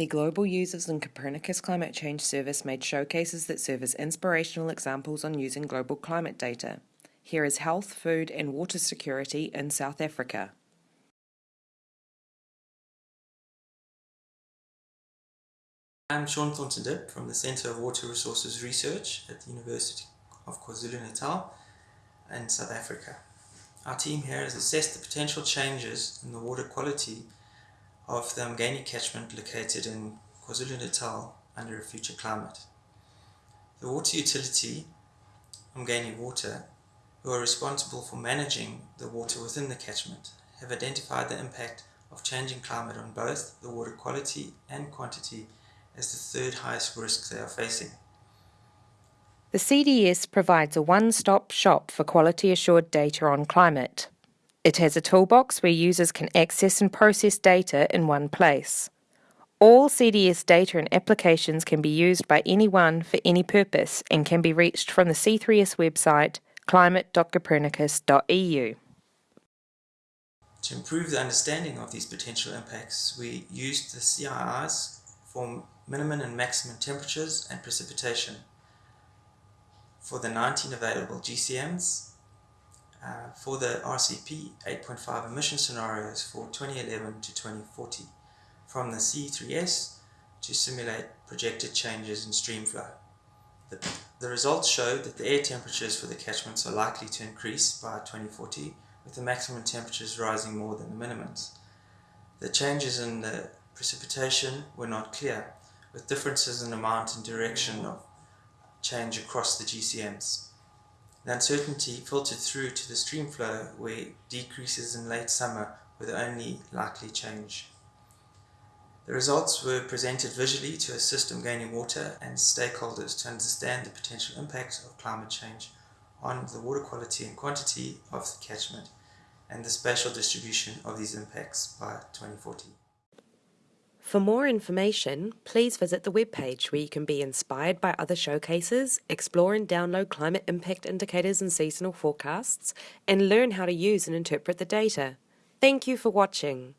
The Global Users and Copernicus Climate Change Service made showcases that serve as inspirational examples on using global climate data. Here is health, food, and water security in South Africa. I'm Sean Thornton from the Centre of Water Resources Research at the University of KwaZulu-Natal in South Africa. Our team here has assessed the potential changes in the water quality of the Umgeni catchment located in KwaZulu-Natal under a future climate. The water utility, Umgeni Water, who are responsible for managing the water within the catchment, have identified the impact of changing climate on both the water quality and quantity as the third highest risk they are facing. The CDS provides a one-stop shop for quality assured data on climate. It has a toolbox where users can access and process data in one place. All CDS data and applications can be used by anyone for any purpose and can be reached from the C3S website climate.copernicus.eu. To improve the understanding of these potential impacts, we used the CIIs for minimum and maximum temperatures and precipitation for the 19 available GCMs uh, for the RCP 8.5 emission scenarios for 2011 to 2040 from the C3S to simulate projected changes in stream flow. The, the results showed that the air temperatures for the catchments are likely to increase by 2040 with the maximum temperatures rising more than the minimums. The changes in the precipitation were not clear, with differences in amount and direction of change across the GCMs. The uncertainty filtered through to the stream flow where decreases in late summer were the only likely change. The results were presented visually to assist Umgeni Water and stakeholders to understand the potential impacts of climate change on the water quality and quantity of the catchment and the spatial distribution of these impacts by 2040. For more information, please visit the webpage where you can be inspired by other showcases, explore and download climate impact indicators and seasonal forecasts, and learn how to use and interpret the data. Thank you for watching.